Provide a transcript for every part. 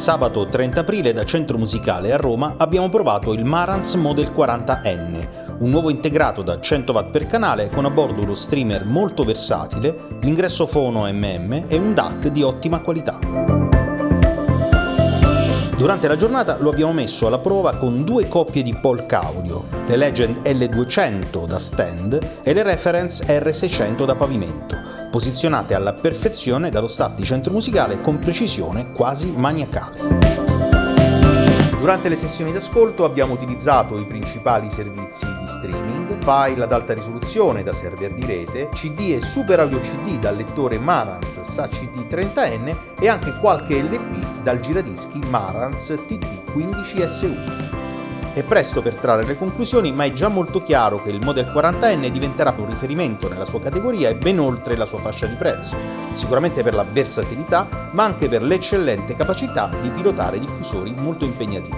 Sabato 30 aprile da Centro Musicale a Roma abbiamo provato il Marantz Model 40N, un nuovo integrato da 100 watt per canale con a bordo uno streamer molto versatile, l'ingresso fono MM e un DAC di ottima qualità. Durante la giornata lo abbiamo messo alla prova con due coppie di polk audio, le Legend L200 da stand e le Reference R600 da pavimento, posizionate alla perfezione dallo staff di centro musicale con precisione quasi maniacale. Durante le sessioni d'ascolto abbiamo utilizzato i principali servizi di streaming, file ad alta risoluzione da server di rete, CD e Super Audio CD dal lettore Marantz SACD 30N e anche qualche LP dal giradischi Marantz TT15SU. È presto per trarre le conclusioni, ma è già molto chiaro che il Model 40N diventerà un riferimento nella sua categoria e ben oltre la sua fascia di prezzo, sicuramente per la versatilità, ma anche per l'eccellente capacità di pilotare diffusori molto impegnativi.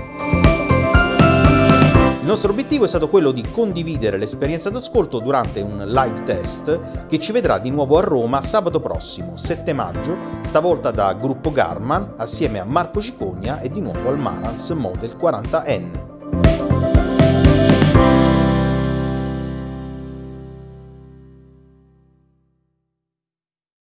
Il nostro obiettivo è stato quello di condividere l'esperienza d'ascolto durante un live test che ci vedrà di nuovo a Roma sabato prossimo, 7 maggio, stavolta da Gruppo Garman assieme a Marco Cicogna e di nuovo al Marantz Model 40N. Thank you.